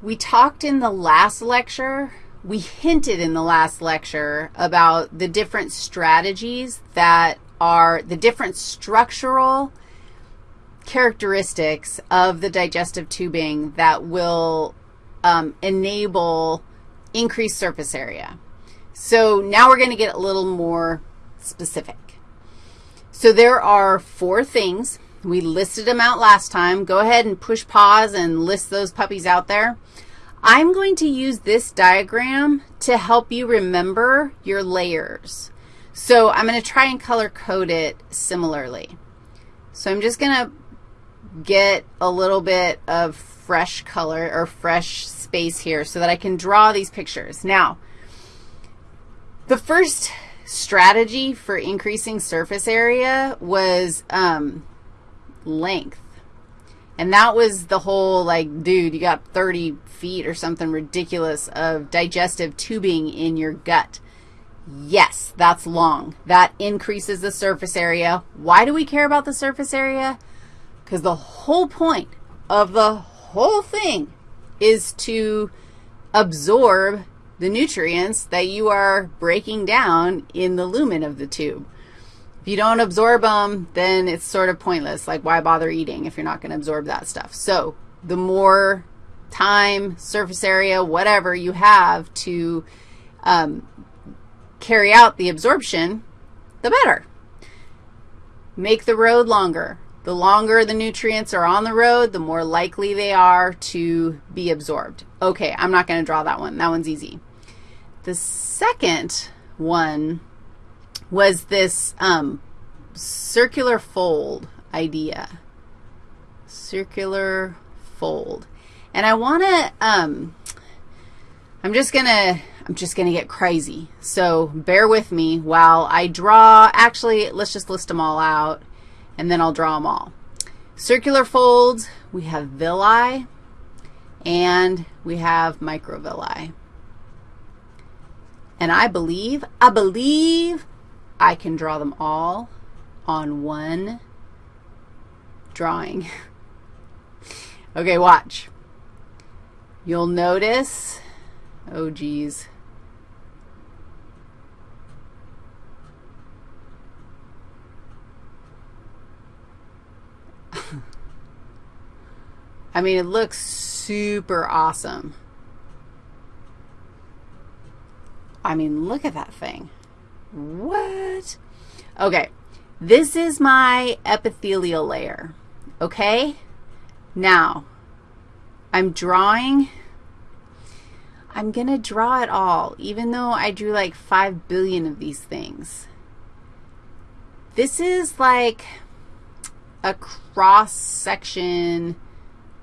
We talked in the last lecture, we hinted in the last lecture about the different strategies that are the different structural characteristics of the digestive tubing that will um, enable increased surface area. So now we're going to get a little more specific. So there are four things. We listed them out last time. Go ahead and push pause and list those puppies out there. I'm going to use this diagram to help you remember your layers. So I'm going to try and color code it similarly. So I'm just going to get a little bit of fresh color or fresh space here so that I can draw these pictures. Now, the first strategy for increasing surface area was um, length. And that was the whole, like, dude, you got 30 feet or something ridiculous of digestive tubing in your gut. Yes, that's long. That increases the surface area. Why do we care about the surface area? Because the whole point of the whole thing is to absorb the nutrients that you are breaking down in the lumen of the tube. If you don't absorb them, then it's sort of pointless. Like, why bother eating if you're not going to absorb that stuff? So the more time, surface area, whatever you have to um, carry out the absorption, the better. Make the road longer. The longer the nutrients are on the road, the more likely they are to be absorbed. Okay, I'm not going to draw that one. That one's easy. The second one was this um, circular fold idea. Circular fold. And I want to, um, I'm just going to, I'm just going to get crazy. So bear with me while I draw. Actually, let's just list them all out, and then I'll draw them all. Circular folds, we have villi, and we have microvilli. And I believe, I believe I can draw them all on one drawing. okay, watch. You'll notice, oh, geez. I mean, it looks super awesome. I mean, look at that thing. What? Okay, this is my epithelial layer, okay? Now, I'm drawing, I'm going to draw it all, even though I drew like 5 billion of these things. This is like a cross-section,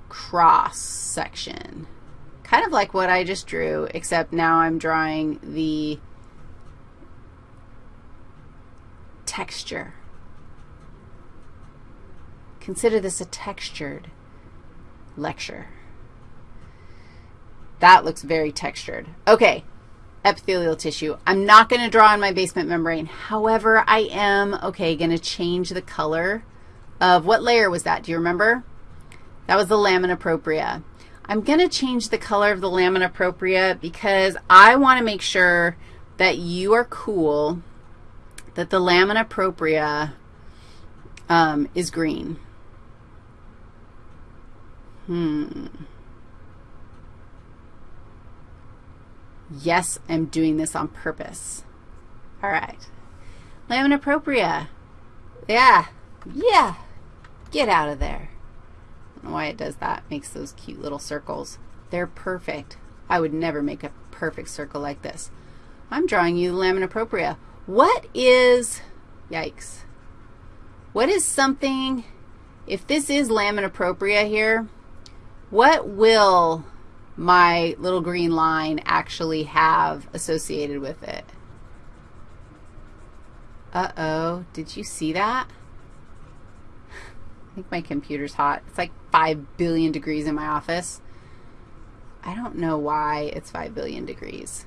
cross-section. Kind of like what I just drew, except now I'm drawing the texture. Consider this a textured lecture. That looks very textured. Okay, epithelial tissue. I'm not going to draw on my basement membrane. However, I am, okay, going to change the color of, what layer was that? Do you remember? That was the lamina propria. I'm going to change the color of the lamina propria because I want to make sure that you are cool that the lamina propria um, is green. Hmm. Yes, I'm doing this on purpose. All right. Lamina propria. Yeah. Yeah. Get out of there know why it does that. Makes those cute little circles. They're perfect. I would never make a perfect circle like this. I'm drawing you the lamina propria. What is, yikes, what is something, if this is lamina propria here, what will my little green line actually have associated with it? Uh-oh, did you see that? I think my computer's hot. It's like 5 billion degrees in my office. I don't know why it's 5 billion degrees.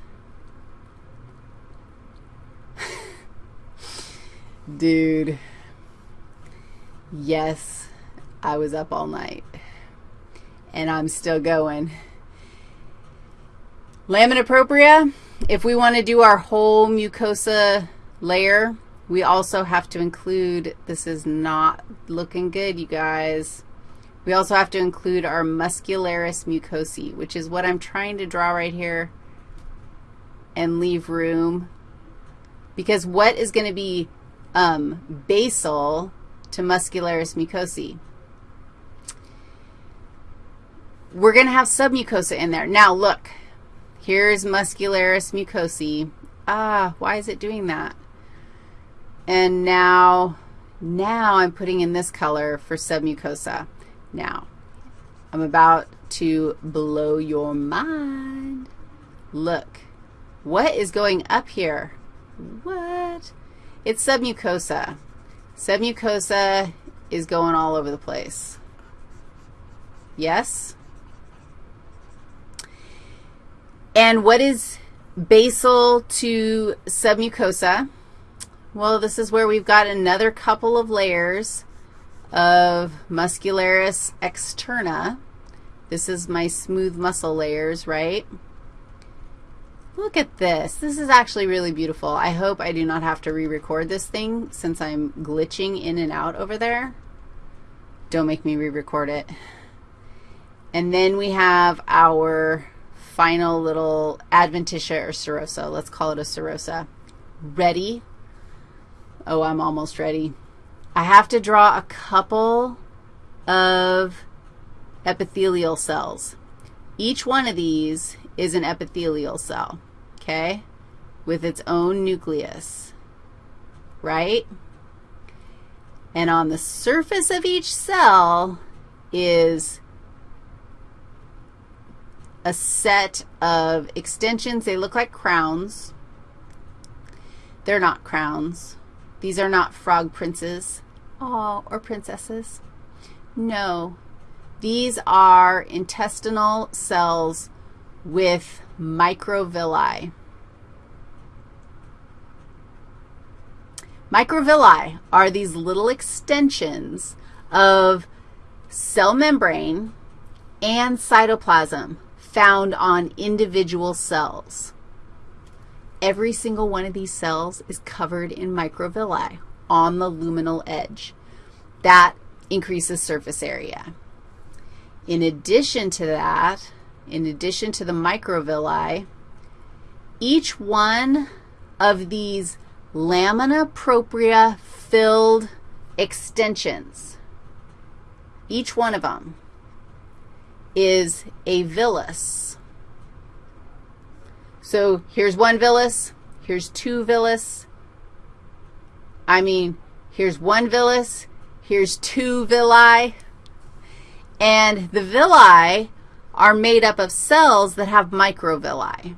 Dude. Yes, I was up all night. And I'm still going. Lamina propria, if we want to do our whole mucosa layer, we also have to include, this is not looking good, you guys. We also have to include our muscularis mucosae, which is what I'm trying to draw right here and leave room. Because what is going to be um, basal to muscularis mucosae? We're going to have submucosa in there. Now, look, here's muscularis mucosae. Ah, why is it doing that? And now, now I'm putting in this color for submucosa. Now, I'm about to blow your mind. Look, what is going up here? What? It's submucosa. Submucosa is going all over the place. Yes? And what is basal to submucosa? Well, this is where we've got another couple of layers of muscularis externa. This is my smooth muscle layers, right? Look at this. This is actually really beautiful. I hope I do not have to re-record this thing since I'm glitching in and out over there. Don't make me re-record it. And then we have our final little adventitia or serosa. Let's call it a serosa. Ready? Oh, I'm almost ready. I have to draw a couple of epithelial cells. Each one of these is an epithelial cell, okay, with its own nucleus, right? And on the surface of each cell is a set of extensions. They look like crowns. They're not crowns. These are not frog princes. Oh, or princesses. No. These are intestinal cells with microvilli. Microvilli are these little extensions of cell membrane and cytoplasm found on individual cells. Every single one of these cells is covered in microvilli on the luminal edge. That increases surface area. In addition to that, in addition to the microvilli, each one of these lamina propria filled extensions, each one of them is a villus. So here's one villus, here's two villus, I mean, here's one villus, here's two villi, and the villi are made up of cells that have microvilli.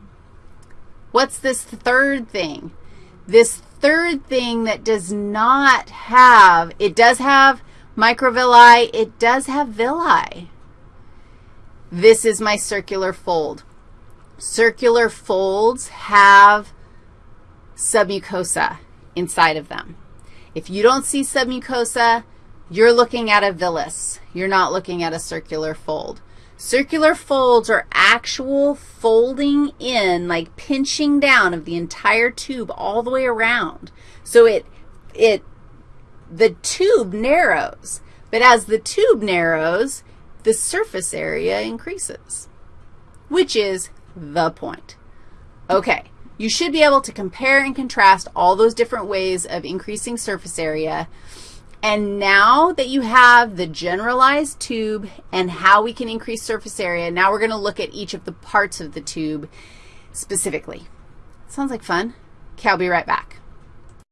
What's this third thing? This third thing that does not have, it does have microvilli, it does have villi. This is my circular fold. Circular folds have submucosa inside of them. If you don't see submucosa, you're looking at a villus. You're not looking at a circular fold. Circular folds are actual folding in, like pinching down of the entire tube all the way around. So it, it, the tube narrows. But as the tube narrows, the surface area increases, which is the point. Okay, you should be able to compare and contrast all those different ways of increasing surface area. And now that you have the generalized tube and how we can increase surface area, now we're going to look at each of the parts of the tube specifically. Sounds like fun. Okay, I'll be right back.